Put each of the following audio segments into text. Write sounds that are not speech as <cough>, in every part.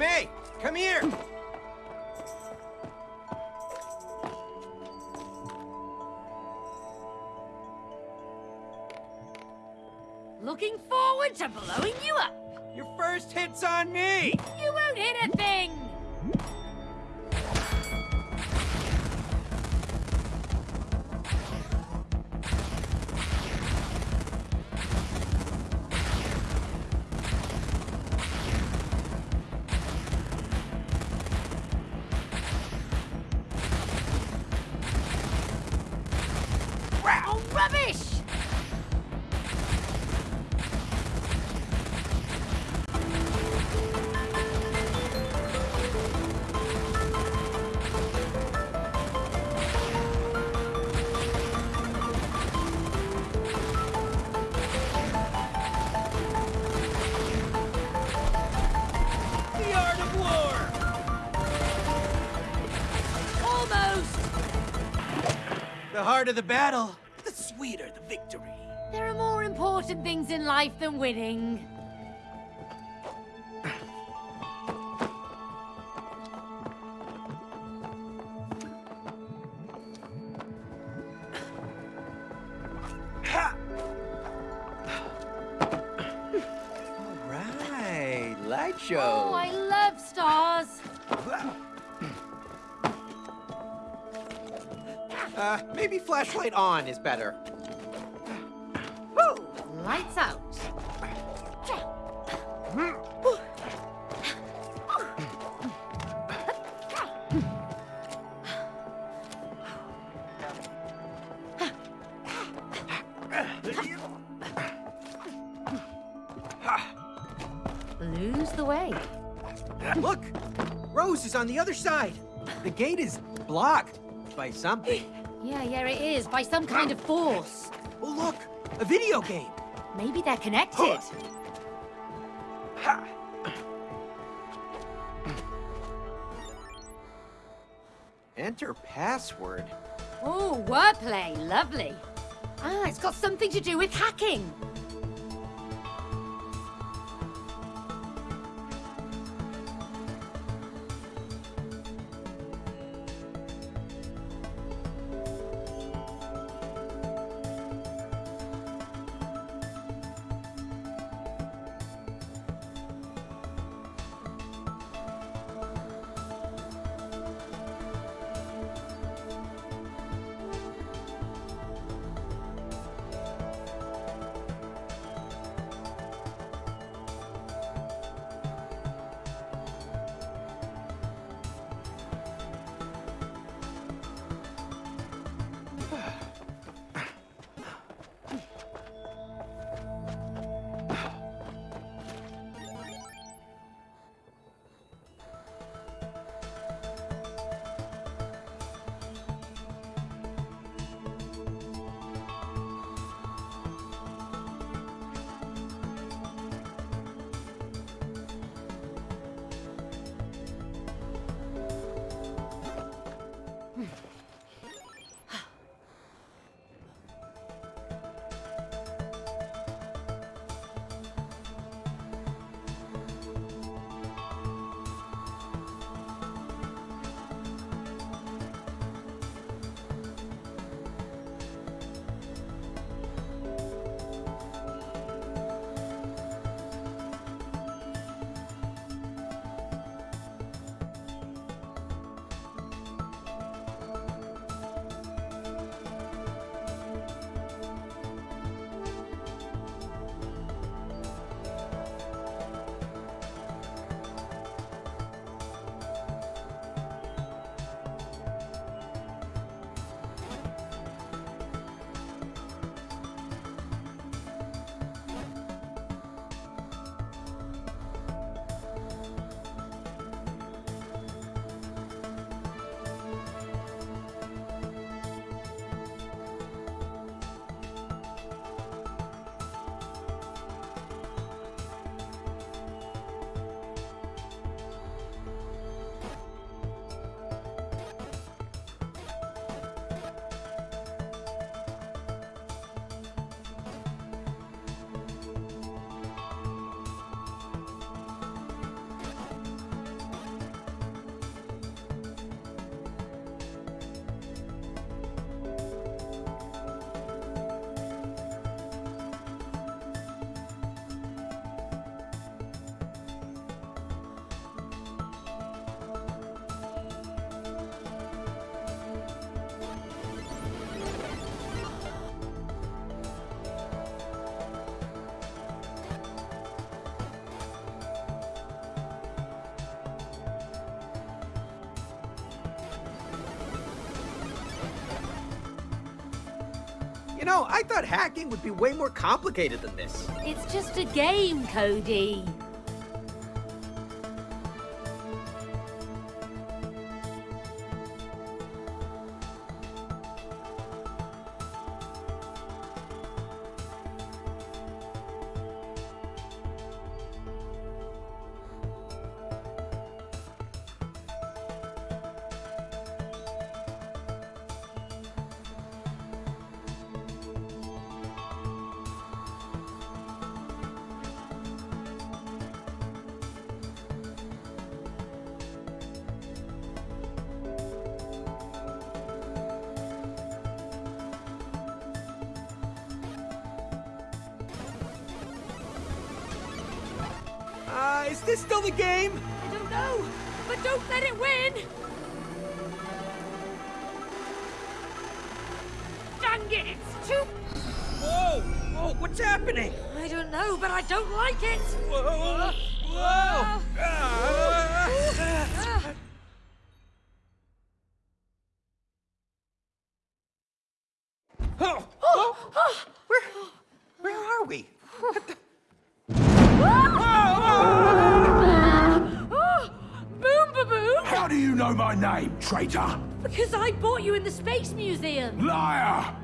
Hey, come here. Harder the battle, the sweeter the victory. There are more important things in life than winning. The other side. The gate is blocked by something. <sighs> Yeah, yeah, it is, by some kind of force. Oh, look, a video game. Maybe they're connected. Ha! Enter password. Oh, wordplay, lovely. Ah, it's got something to do with hacking. You know, I thought hacking would be way more complicated than this. It's just a game, Cody. Traitor? Because I bought you in the Space Museum. Liar!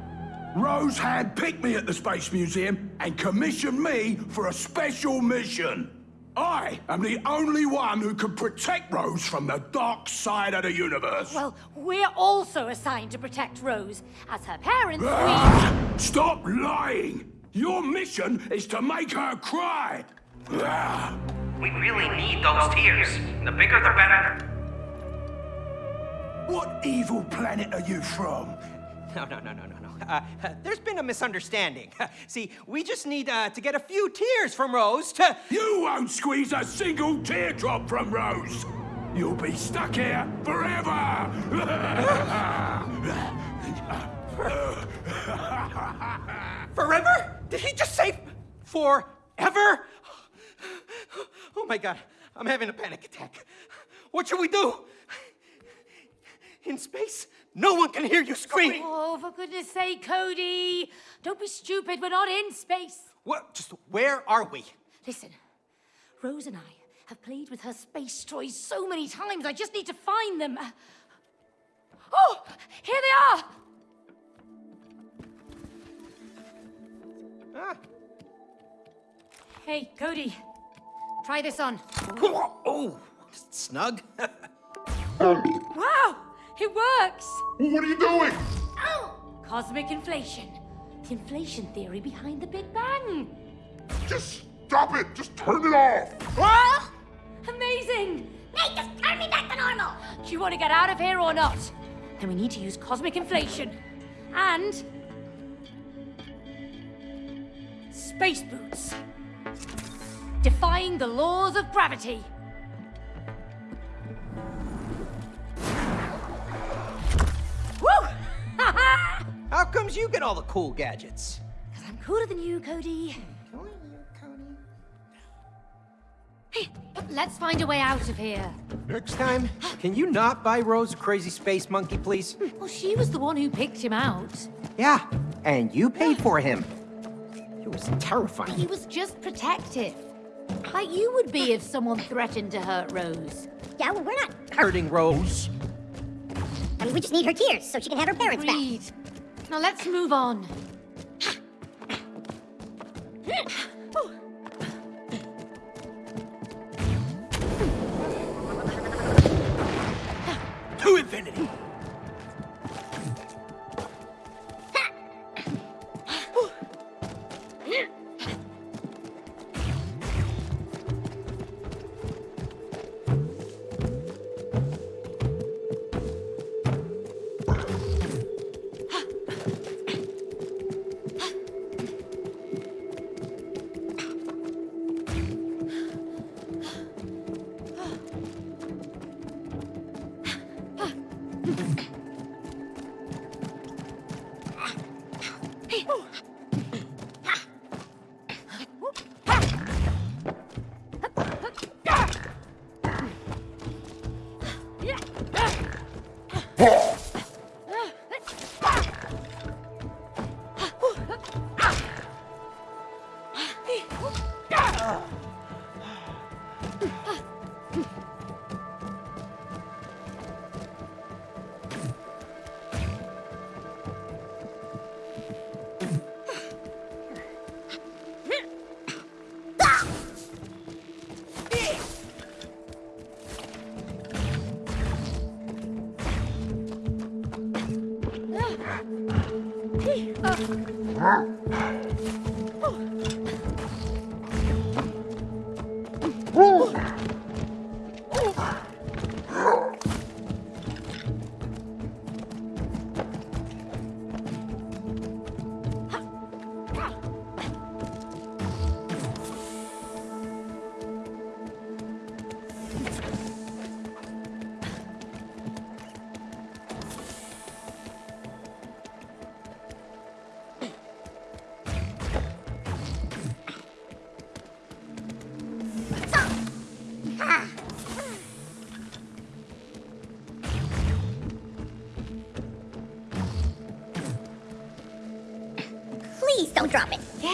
Rose hand picked me at the Space Museum and commissioned me for a special mission. I am the only one who can protect Rose from the dark side of the universe. Well, we're also assigned to protect Rose. As her parents, we... Ah! Stop lying! Your mission is to make her cry. Ah! We really need those tears. The bigger the better. What evil planet are you from? No, no, no, no, no, no. Uh, uh, there's been a misunderstanding. <laughs> See, we just need uh, to get a few tears from Rose to. You won't squeeze a single teardrop from Rose. You'll be stuck here forever. <laughs> Forever? Did he just say forever? Oh my god, I'm having a panic attack. What should we do? In space, no one can hear you scream. Oh, for goodness sake, Cody! Don't be stupid, we're not in space. What? Just where are we? Listen, Rose and I have played with her space toys so many times, I just need to find them. Oh, here they are! Ah. Hey, Cody, try this on. <laughs> Oh, snug. <laughs> Wow, it works! What are you doing? Oh! Cosmic inflation. The inflation theory behind the Big Bang. Just stop it. Just turn it off. Amazing! Nate, just turn me back to normal! Do you want to get out of here or not? Then we need to use cosmic inflation. And... Space boots. Defying the laws of gravity. How comes you get all the cool gadgets? Because I'm cooler than you, Cody. Hey, let's find a way out of here. Next time, can you not buy Rose a crazy space monkey, please? Well, she was the one who picked him out. Yeah, and you paid for him. It was terrifying. He was just protective. Like you would be if someone threatened to hurt Rose. Yeah, well, we're not. Hurting Rose. I mean, we just need her tears so she can have her parents back. Now let's move on.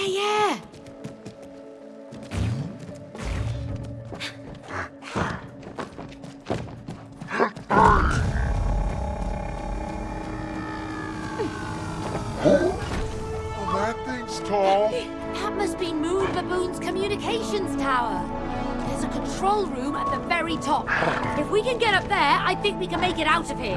Yeah, yeah. Oh, that thing's tall. That must be Moon Baboon's communications tower. There's a control room at the very top. If we can get up there, I think we can make it out of here.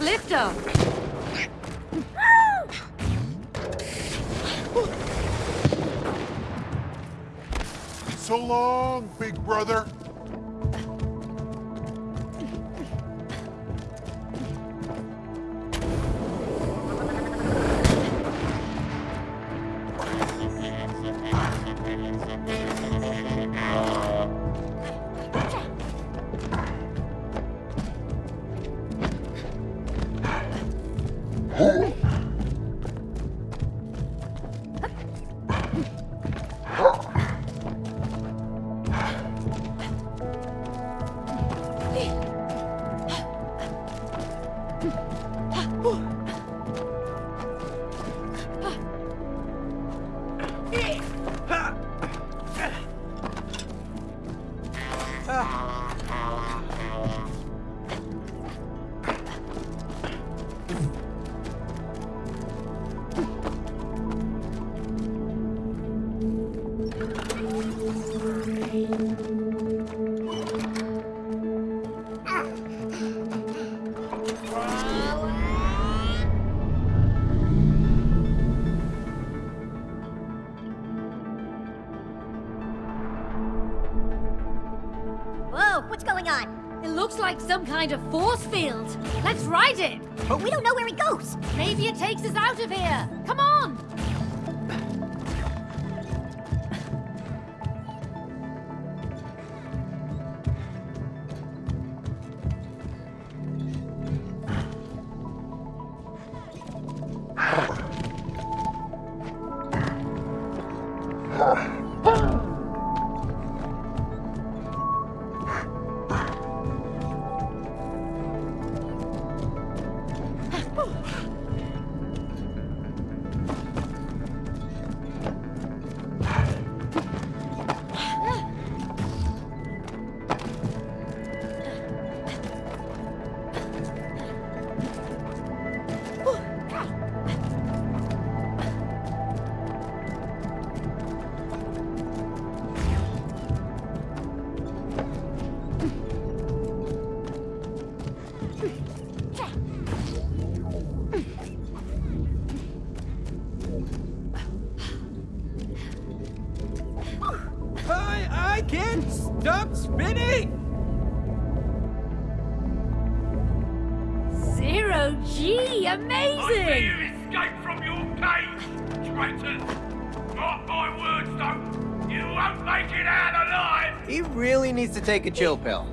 Have. So long, big brother. Amazing. see escape from your cage, traitors! Mark my words, though, You won't make it out alive! He really needs to take a chill pill.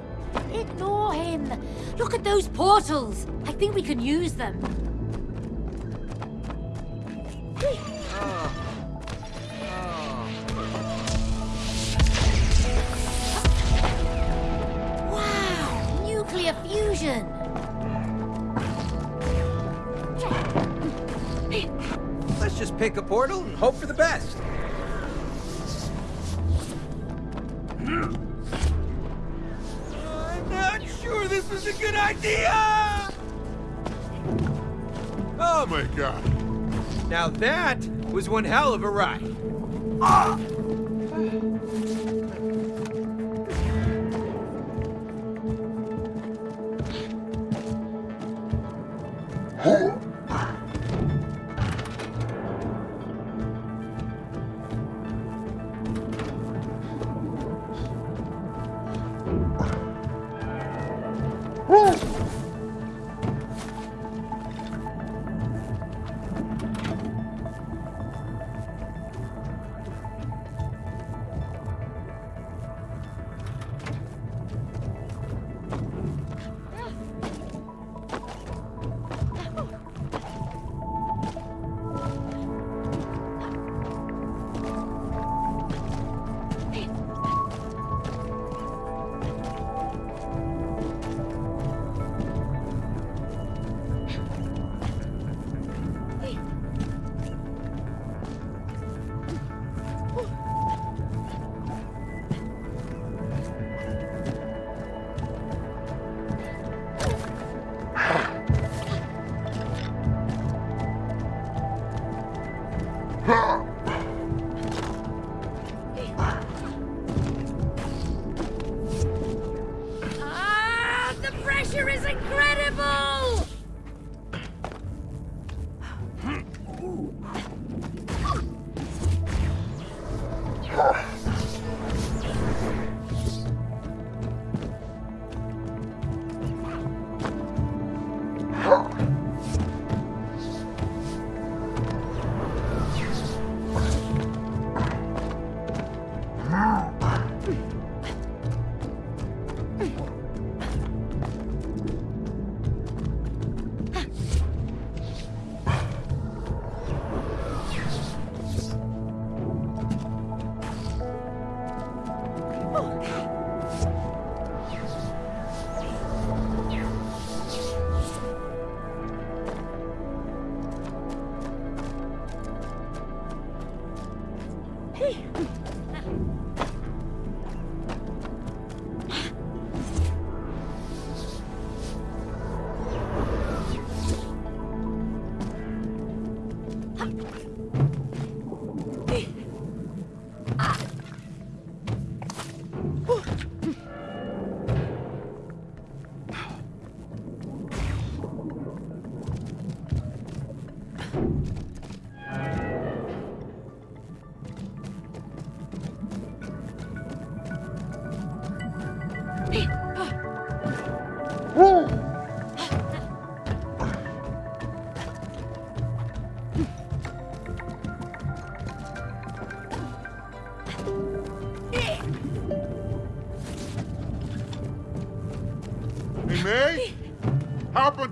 Ignore him. Look at those portals. I think we can use them. One hell of a ride. Ah,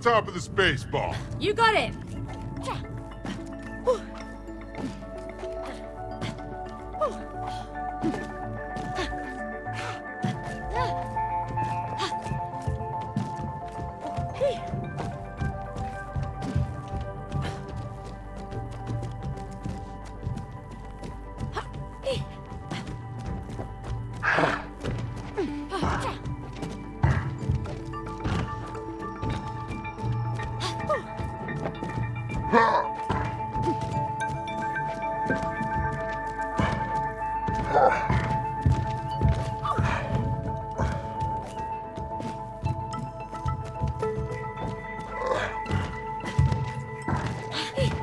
top of the space ball. You got it.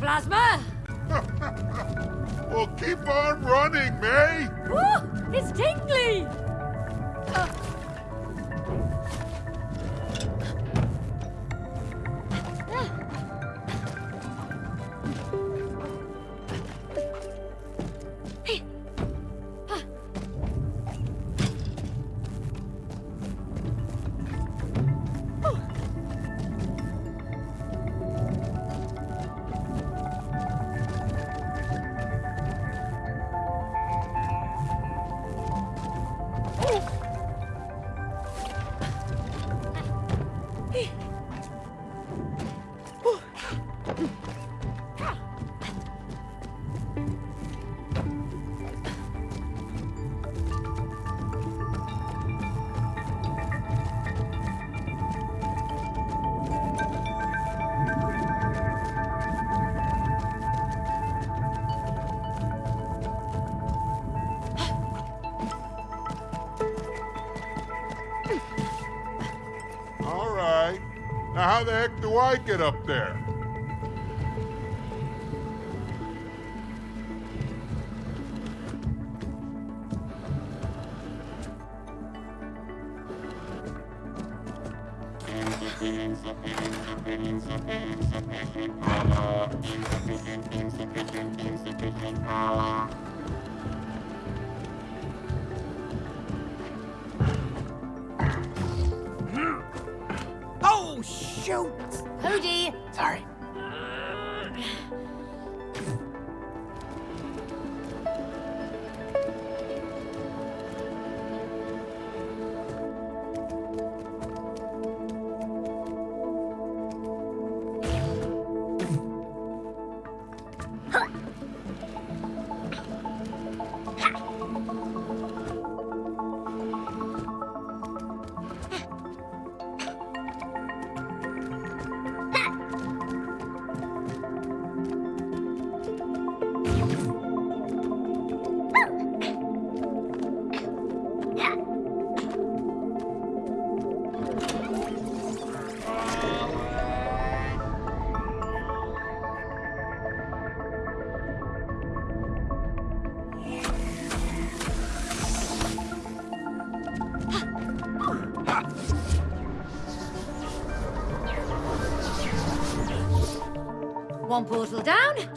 plasma. <laughs> Well, keep on running, May! How the heck do I get up there?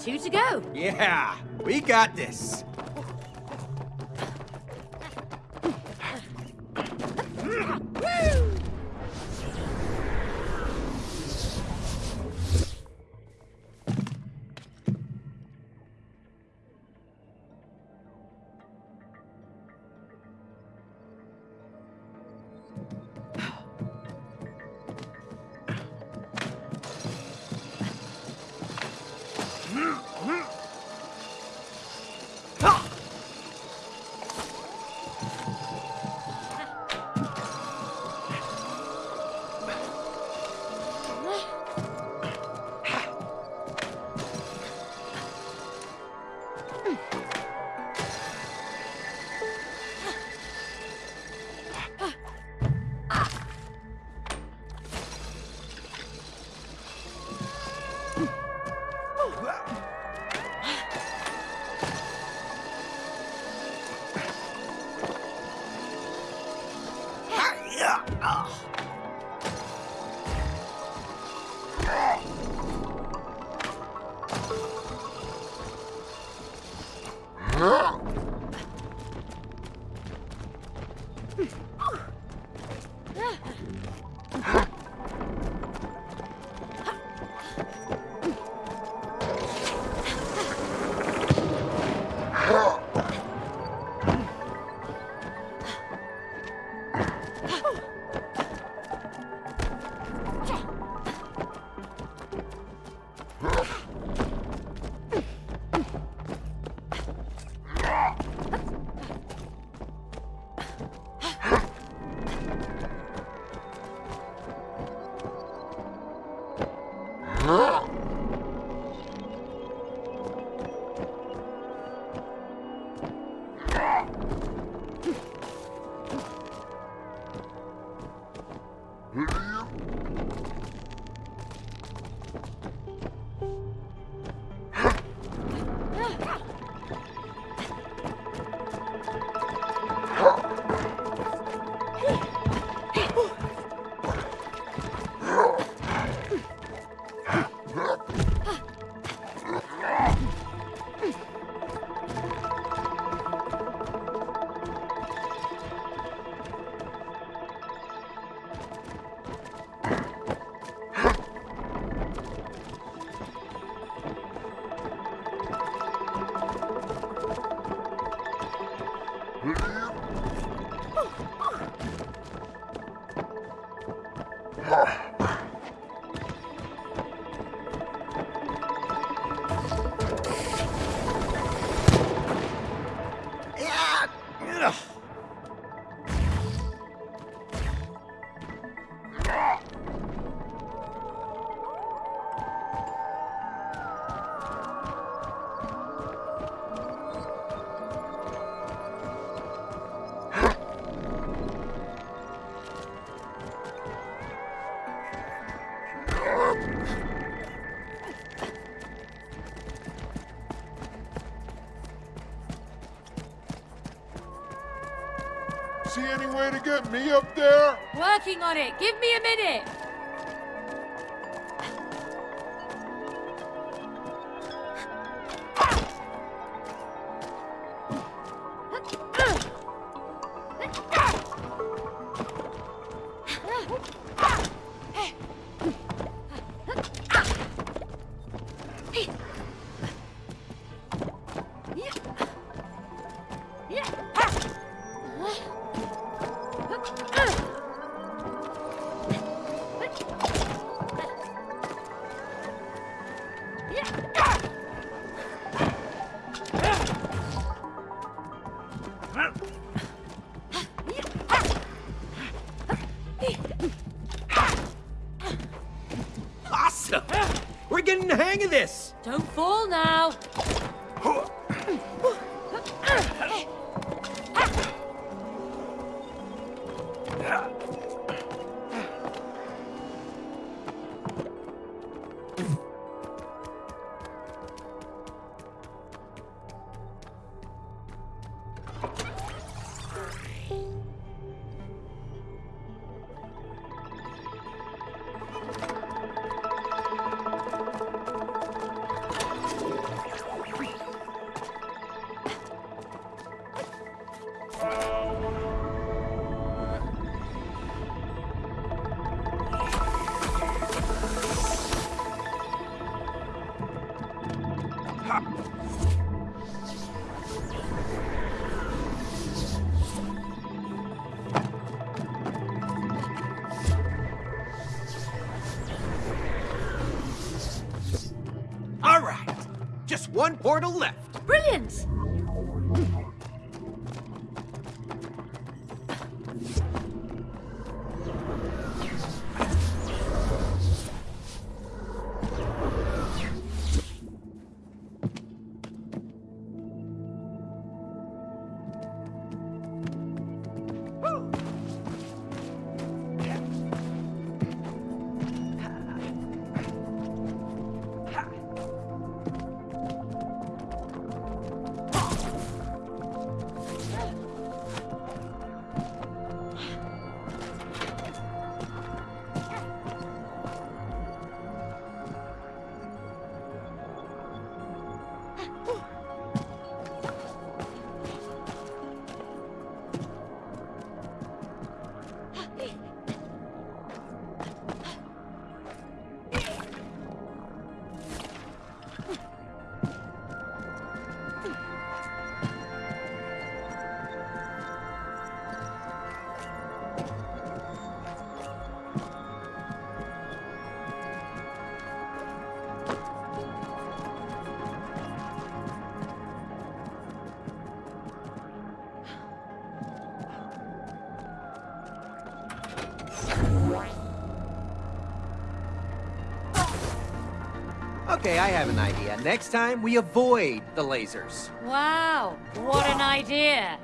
Two to go. Yeah, we got this. Way to get me up there? Working on it. Give me a minute. Okay, I have an idea. Next time, we avoid the lasers. Wow, what an idea.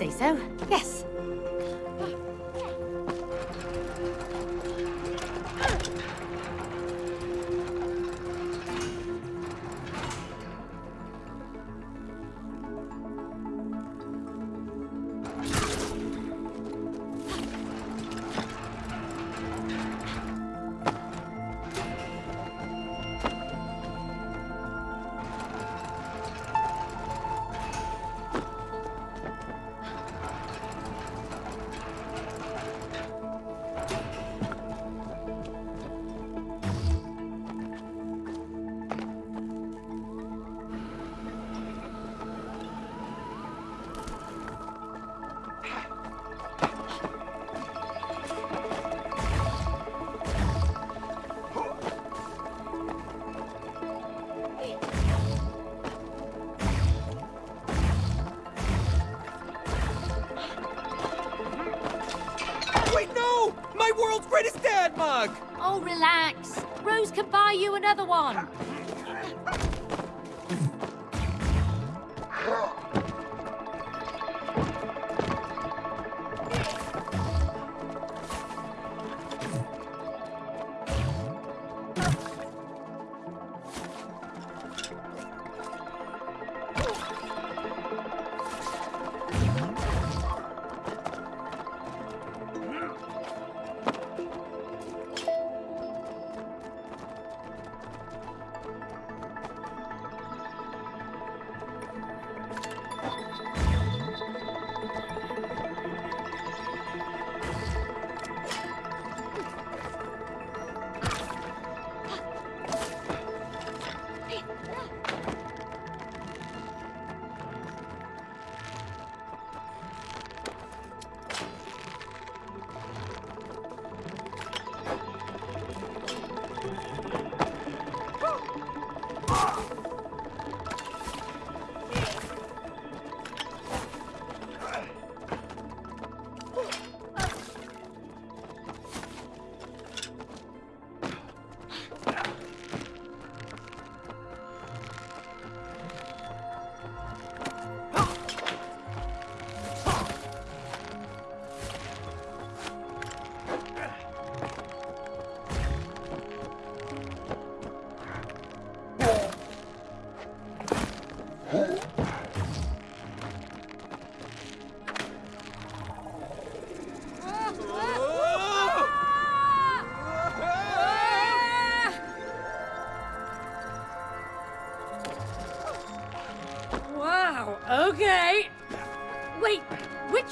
Say so, buy you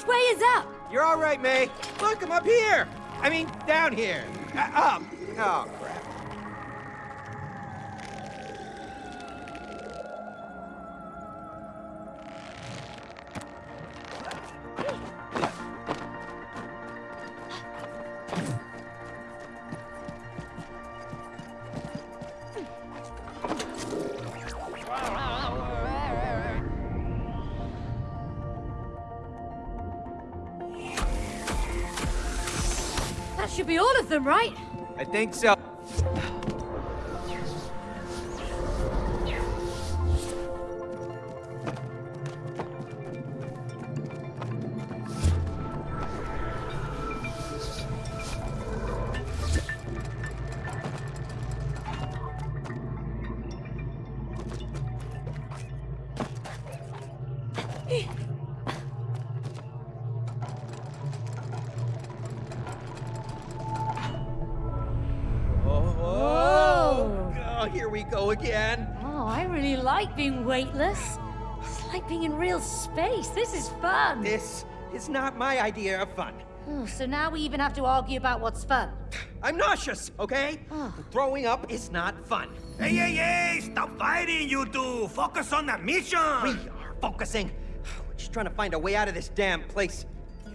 way is up? You're all right, May. Look, I'm up here. I mean, down here. Uh, up. Think so. Fun. This is not my idea of fun. Oh, so now we even have to argue about what's fun. I'm nauseous, okay? Throwing up is not fun. Hey, hey, hey! Stop fighting, you two! Focus on the mission! We are focusing. <sighs> We're just trying to find a way out of this damn place.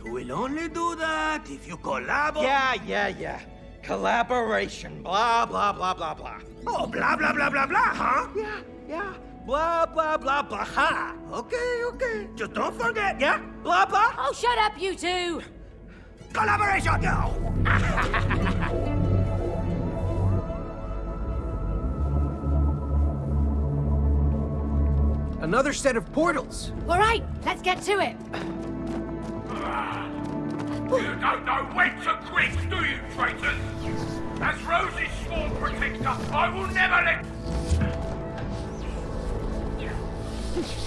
You will only do that if you collaborate. Yeah, yeah, yeah. Collaboration. Blah, blah, blah, blah, blah. Oh, blah, blah, blah, blah, blah, huh? Yeah, yeah. Blah, blah, blah, blah, ha. Okay, okay. Just don't forget, yeah? Blah, blah. Oh, shut up, you two! Collaboration, go! <laughs> Another set of portals. All right, let's get to it. You don't know when to quit, do you, traitors? As Rose's sworn protector, I will never let... Ah.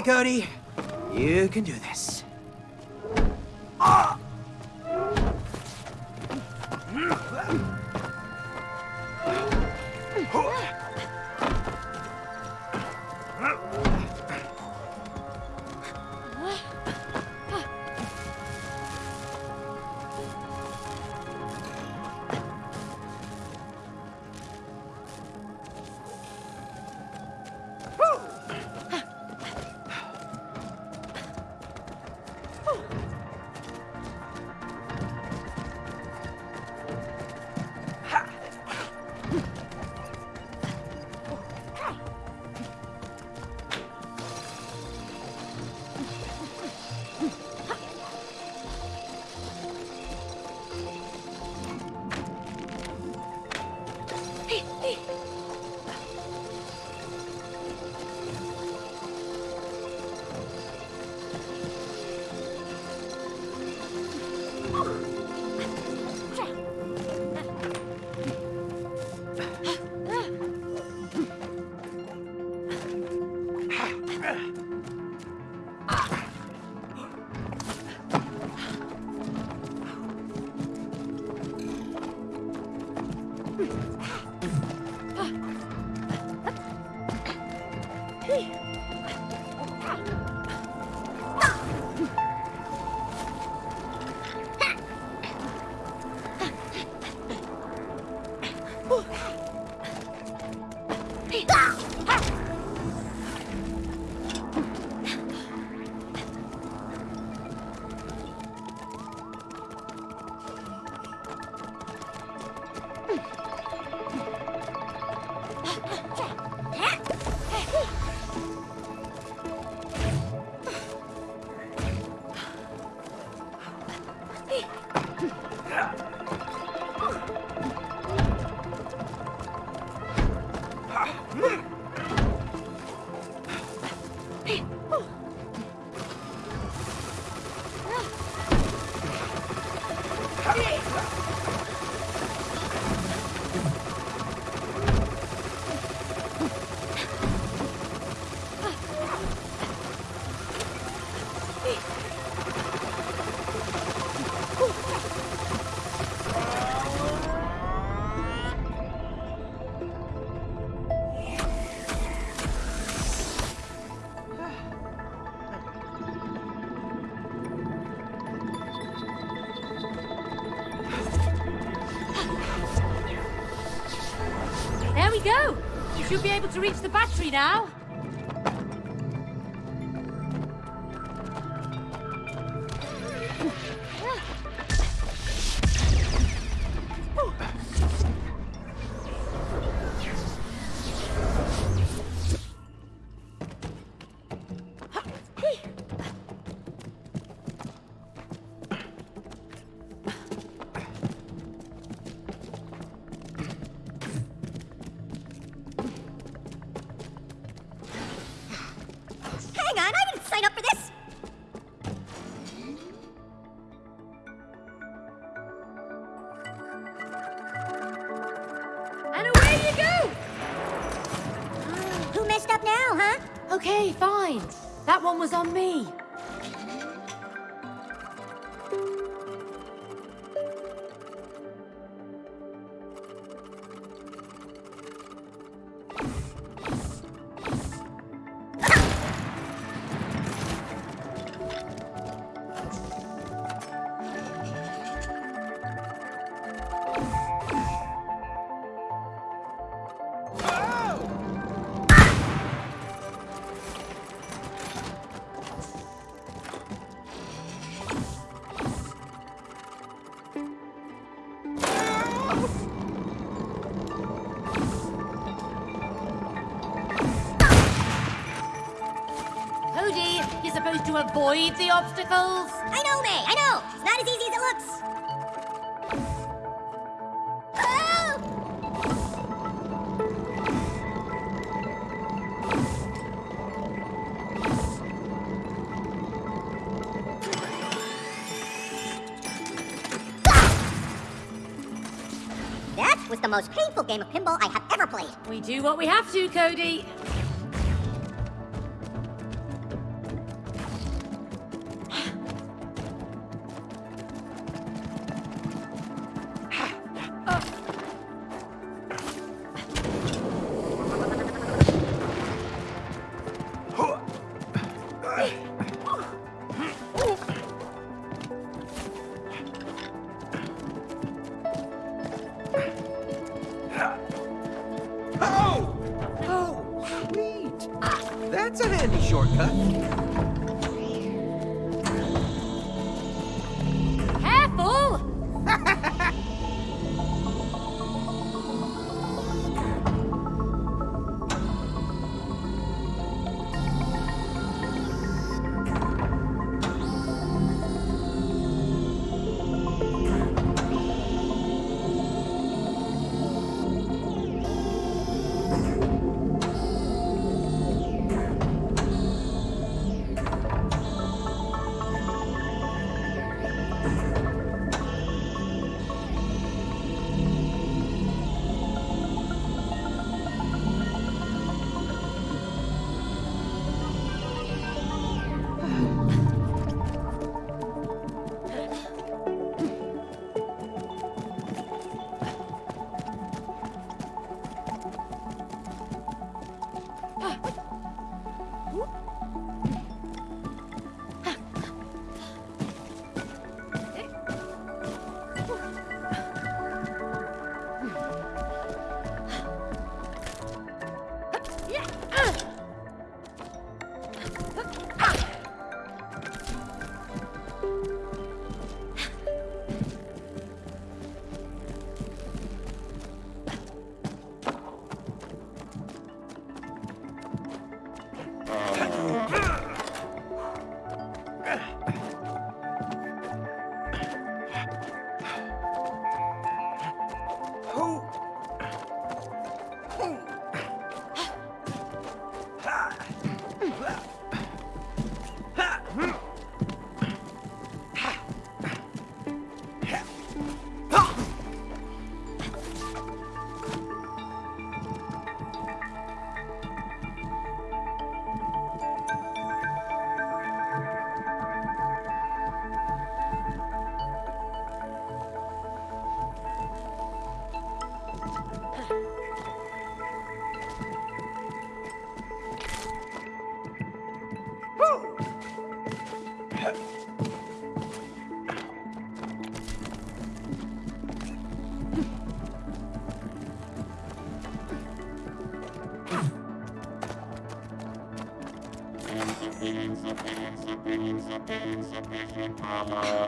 Okay, Cody. You can do this. Ah! Able to reach the battery now. Avoid the obstacles. I know, May, I know! It's not as easy as it looks! Oh! That was the most painful game of pinball I have ever played. We do what we have to, Cody. Uh...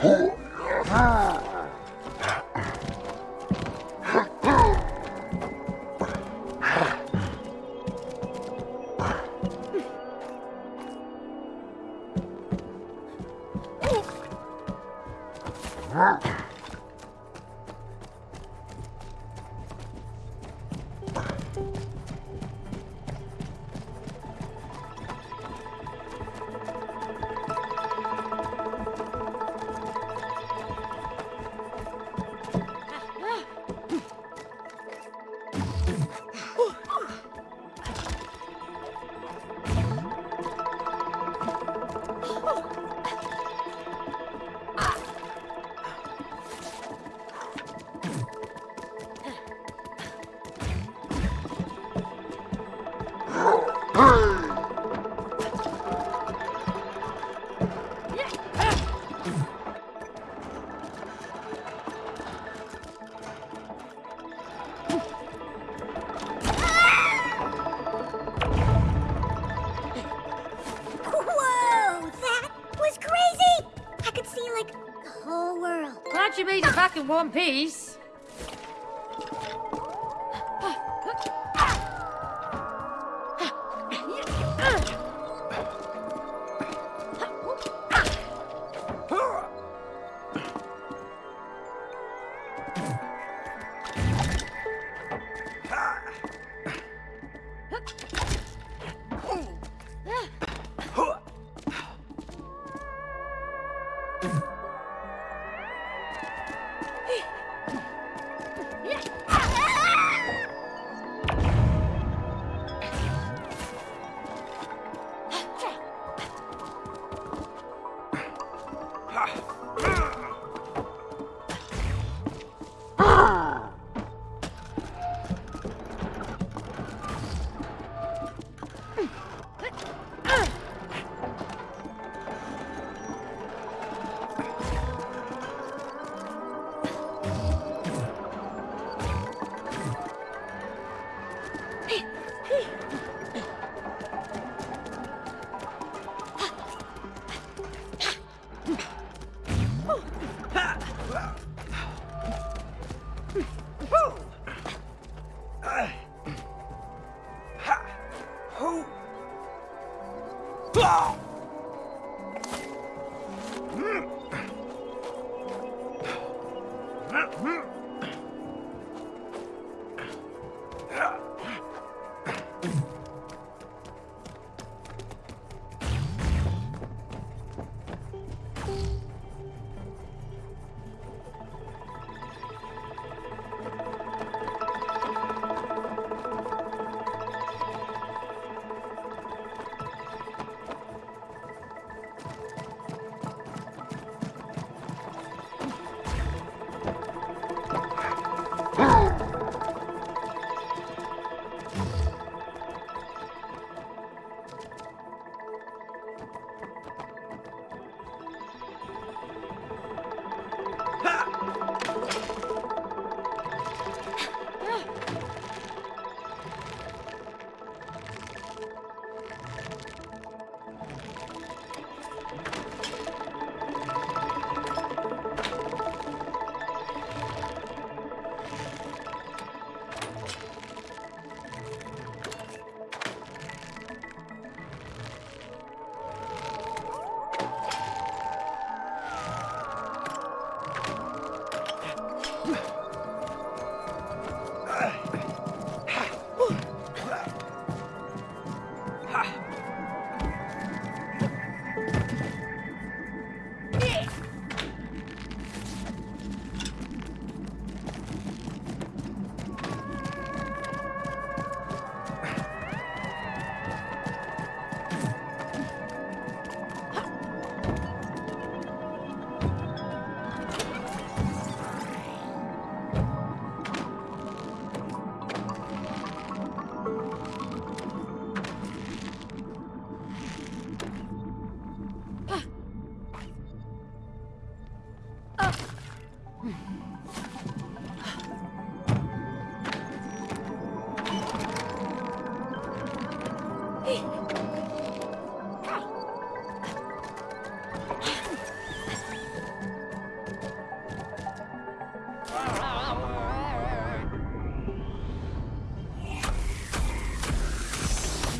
Whoa! In one piece.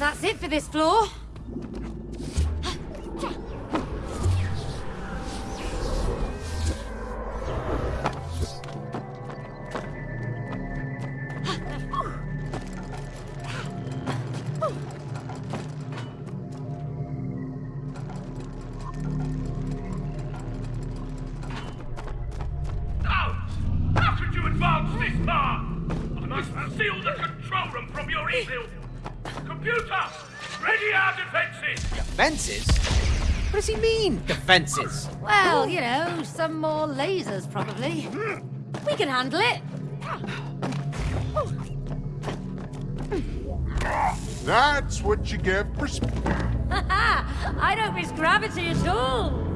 That's it for this floor. Mean, defenses? Well, you know, some more lasers, probably. We can handle it. That's what you get for sp- <laughs> I don't miss gravity at all.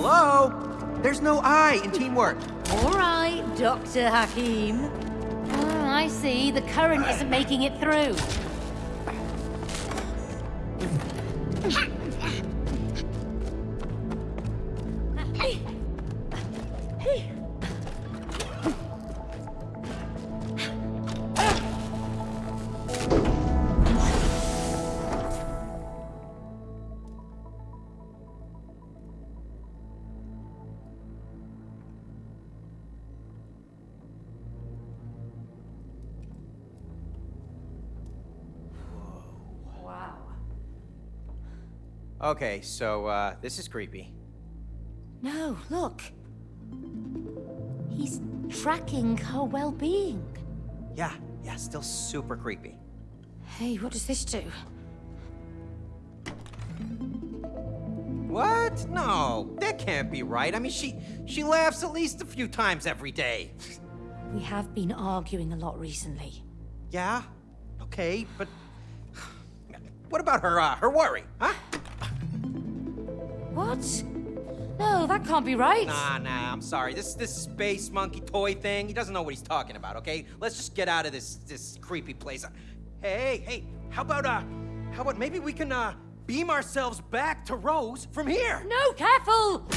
Hello? There's no I in teamwork. All right, Dr. Hakim. Oh, I see. The current isn't making it through. Okay, so, uh, this is creepy. No, look. He's tracking her well-being. Yeah, yeah, still super creepy. Hey, what does this do? What? No, that can't be right. I mean, she she laughs at least a few times every day. We have been arguing a lot recently. Yeah, okay, but <sighs> what about her uh, her worry, huh? What? No, that can't be right. Nah, nah, I'm sorry. This this space monkey toy thing, he doesn't know what he's talking about, okay? Let's just get out of this this creepy place. Hey, hey, how about uh how about maybe we can uh beam ourselves back to Rose from here? No, careful! <laughs>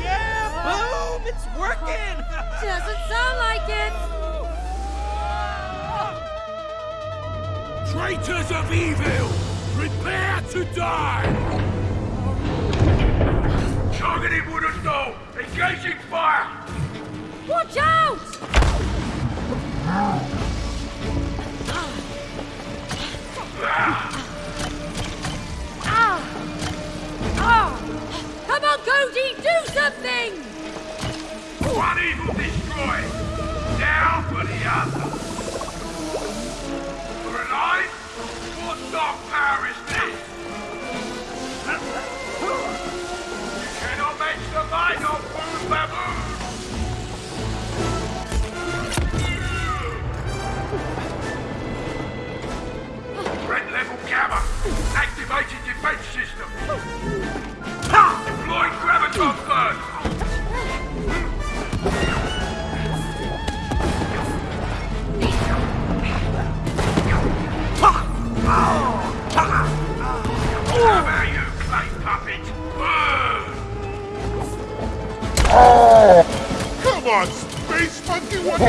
yeah, boom! It's working! <laughs> Doesn't sound like it. Traitors of evil, prepare to die! Targeting door! Engaging fire! Watch out! Ah! Ah! Come on, Cody, do something! One evil destroyed! Now for the other! Dark power is this! You cannot make the mind of Moon Baboon! Threat level gamma! Activated defense system! Deploy graviton burst! You, clay puppet! Come on, space monkey, what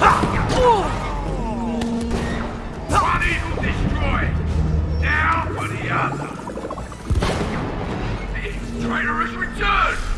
Now for the other! His traitorous return!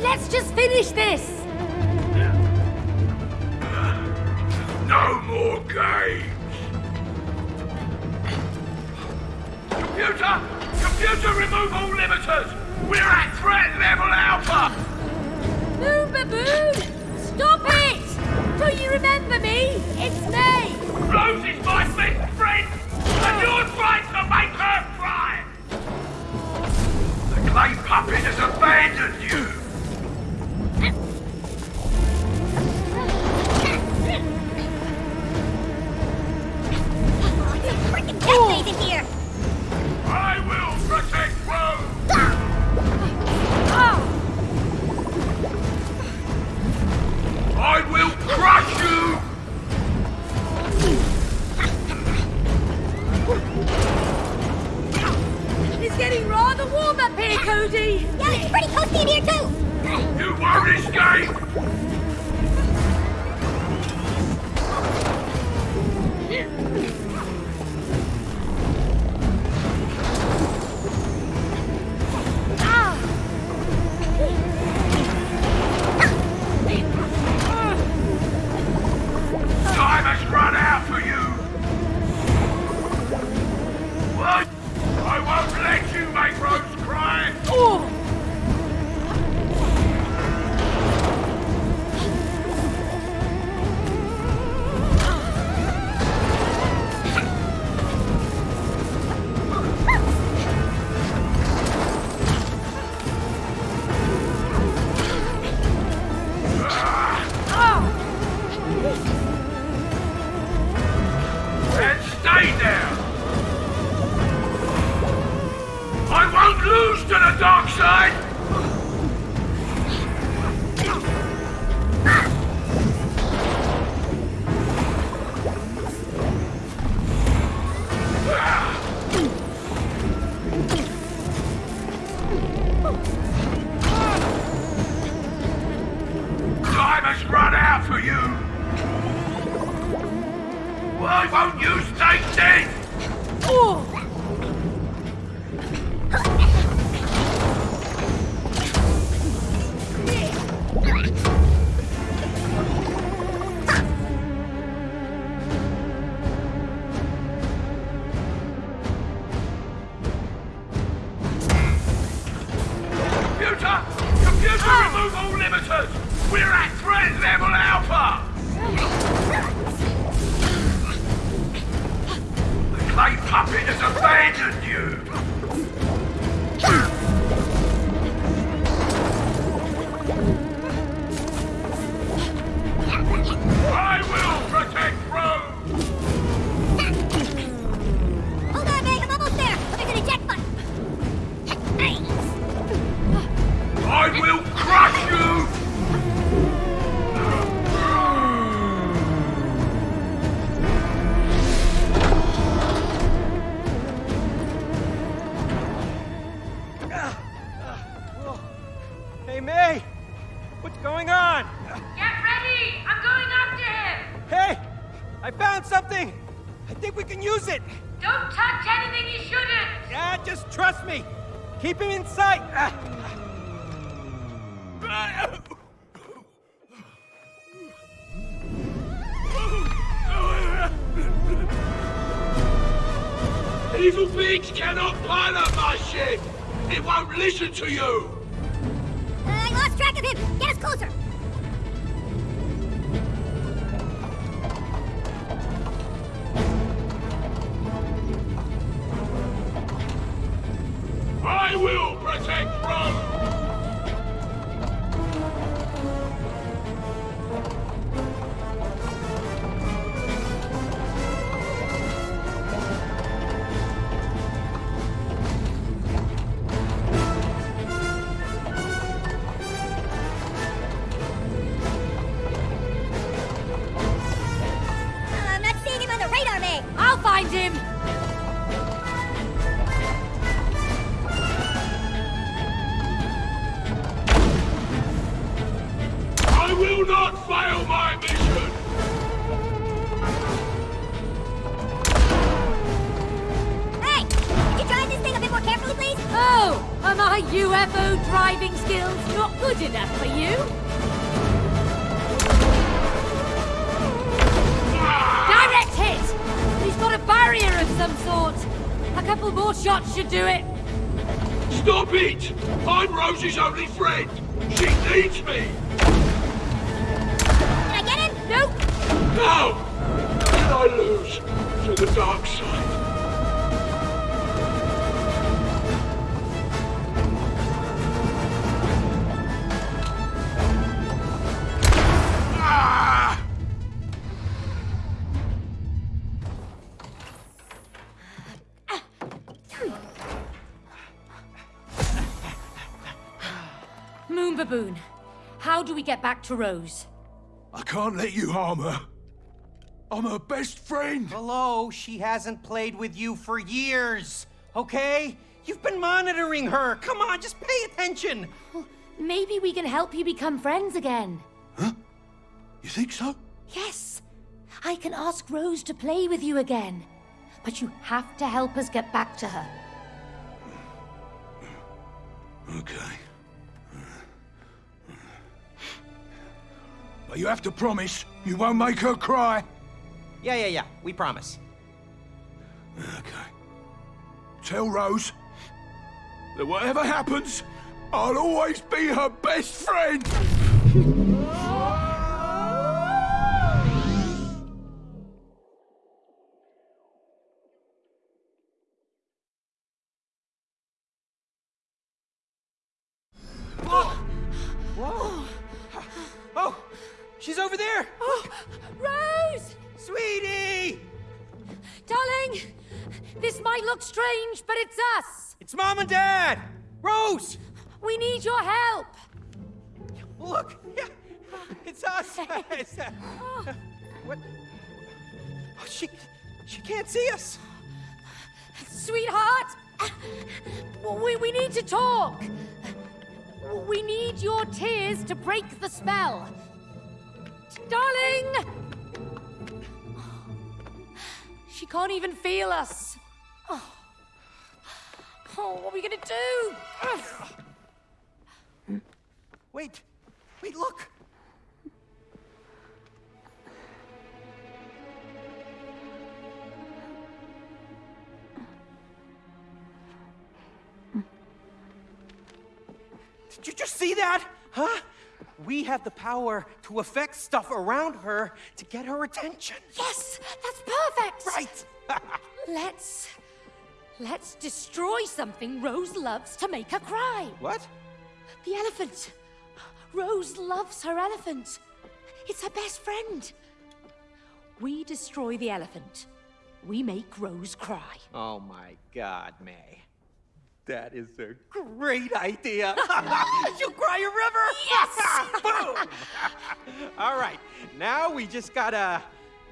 let's just finish this! It's getting rather warm up here, Cody. Yeah, it's pretty cosy in here, too. You worry, Skye. Hey, May! What's going on? Get ready! I'm going after him! Hey! I found something! I think we can use it! Don't touch anything you shouldn't! Yeah, just trust me! Keep him in sight! Evil beings cannot pilot my ship! It won't listen to you! Him! Get us closer! Back to Rose? I can't let you harm her. I'm her best friend. Hello, she hasn't played with you for years, okay? You've been monitoring her. Come on, just pay attention. Maybe we can help you become friends again. Huh? You think so? Yes, I can ask Rose to play with you again. But you have to help us get back to her. Okay. But you have to promise you won't make her cry. Yeah, yeah, yeah. We promise. Okay. Tell Rose that whatever happens, I'll always be her best friend. <laughs> Mom and Dad! Rose! We need your help! Look! Yeah, it's us! It's, <laughs> uh, <laughs> what? Oh, she, she can't see us! Sweetheart! We, we need to talk! We need your tears to break the spell! Darling! She can't even feel us! Oh, Oh, what are we gonna do? Wait, wait, look! Did you just see that? Huh? We have the power to affect stuff around her to get her attention. Yes, that's perfect! Right! <laughs> Let's. Let's destroy something Rose loves to make her cry. what? The elephant. Rose loves her elephant. It's her best friend. We destroy the elephant. We make Rose cry. Oh my god, May. That is a great idea. <laughs> You'll cry a river. Yes! <laughs> Boom! <laughs> All right, now we just gotta.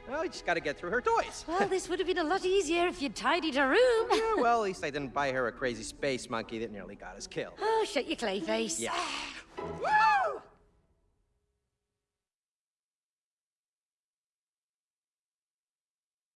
Well, we just gotta get through her toys. Well, <laughs> this would have been a lot easier if you'd tidied her room. Yeah, <laughs> well, at least I didn't buy her a crazy space monkey that nearly got us killed. Oh, shut your clay face. Yeah. <sighs> Woo!